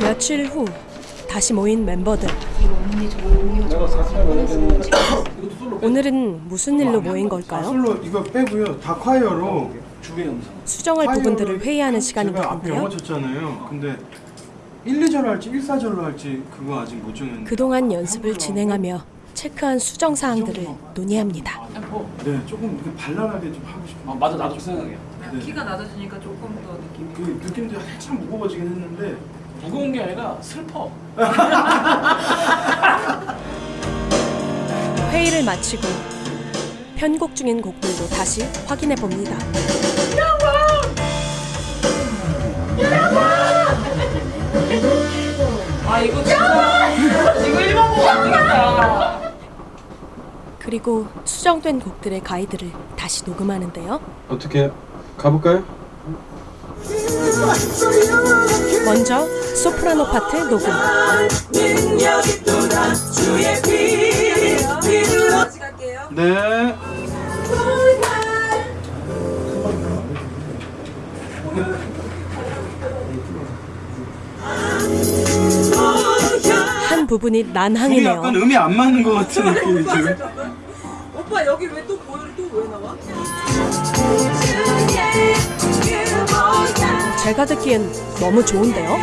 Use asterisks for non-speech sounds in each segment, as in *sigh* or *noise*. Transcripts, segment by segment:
며칠 후 다시 모인 멤버들. 오늘은 무슨 일로 모인 걸까요? 솔로 이거 빼고요. 다 콰이어로 수정할 부분들을 회의하는 시간인 것 영어. 쳤잖아요. 근데 1, 2절로 할지 1, 4절로 할지 그거 아직 못 정했는데. 그동안 연습을 진행하며 체크한 수정 사항들을 논의합니다. 네, 조금 발랄하게 좀 하고 싶어요. 아, 맞아 나도 그 생각이야. 네. 키가 낮아지니까 조금 더 그 느낌도 살짝 무거워지긴 했는데 무거운 게 아니라 슬퍼. *laughs* 회의를 마치고 편곡 중인 곡들도 다시 확인해 봅니다. 아 이거 진짜 이거 일본 곡 아니겠다 그리고 수정된 곡들의 가이드를 다시 녹음하는데요. 어떻게 가볼까요? 먼저 소프라노 파트 녹음. 네. 한 부분이 둘이 난항이네요. 약간 음이 안 맞는 것 같은 느낌이 들어요. 오빠 여기 왜 또 보여를 또왜 나와? 제가 듣기엔 너무 좋은데요.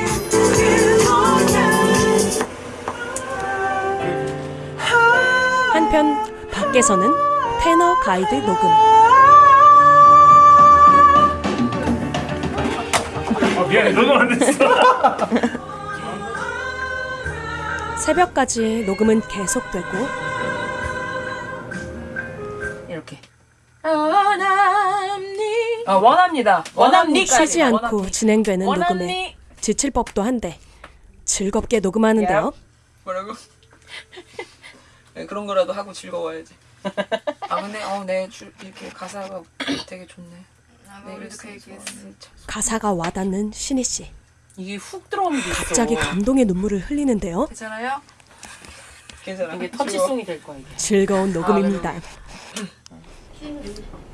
한편 밖에서는 테너 가이드 녹음. 아 미안해 너도 안 됐어. *laughs* 새벽까지 녹음은 계속되고 이렇게 원합니 아 원합니다 원합니 쉬지 않고 진행되는 녹음에 원합니 지칠 법도 한데 즐겁게 녹음하는데요. 뭐라고? *laughs* 네, 그런 거라도 하고 즐거워야지 *laughs* 아 근데 어네 이렇게 가사가 되게 좋네 네, 그래도 그 얘기했어 가사가 와닿는 신희 씨. 이게 훅 들어오는 게 있어 갑자기 감동의 눈물을 흘리는데요. 괜찮아요? 괜찮아 이게 터치송이 될 거야 이게. 즐거운 녹음입니다.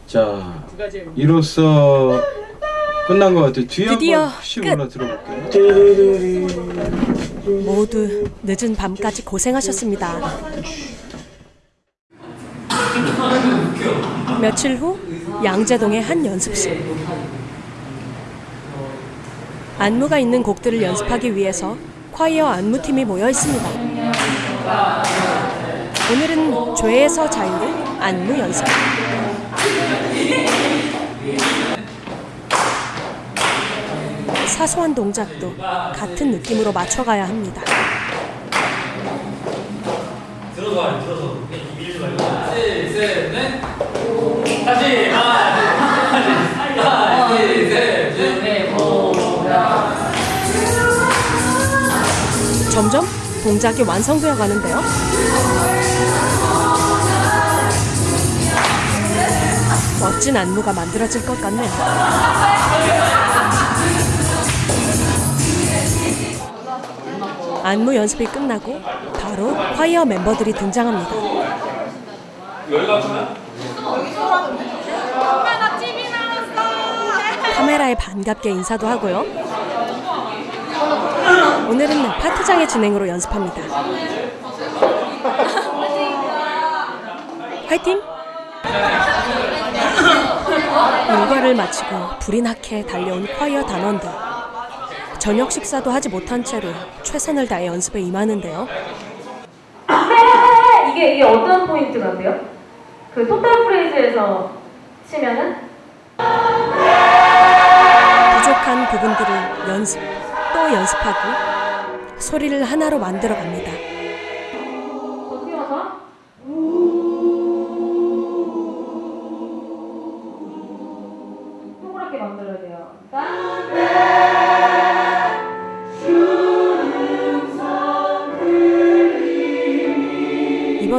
자, 이로써 끝난 것 같아요. 뒤에 드디어 끝. 들어볼게요. 모두 늦은 밤까지 고생하셨습니다. 며칠 후 양재동의 한 연습실. 안무가 있는 곡들을 연습하기 위해서 콰이어 안무팀이 모여 있습니다. 오늘은 죄에서 자유를 안무 연습. 사소한 동작도 같은 느낌으로 맞춰가야 합니다. 점점 동작이 완성되어 가는데요. 멋진 안무가 만들어질 것 같네요. 안무 연습이 끝나고 바로 콰이어 멤버들이 등장합니다. 카메라에 반갑게 인사도 하고요. 오늘은 파트장의 진행으로 연습합니다. 화이팅! 일과를 마치고 불이 나게 달려온 콰이어 단원들. 저녁 식사도 하지 못한 채로 최선을 다해 연습에 임하는데요. 이게 이게 어떤 포인트 같아요? 그 토탈 프레이즈에서 치면은 부족한 부분들을 연습 또 연습하고 소리를 하나로 만들어 갑니다.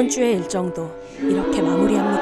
이번 주의 일정도 이렇게 마무리합니다.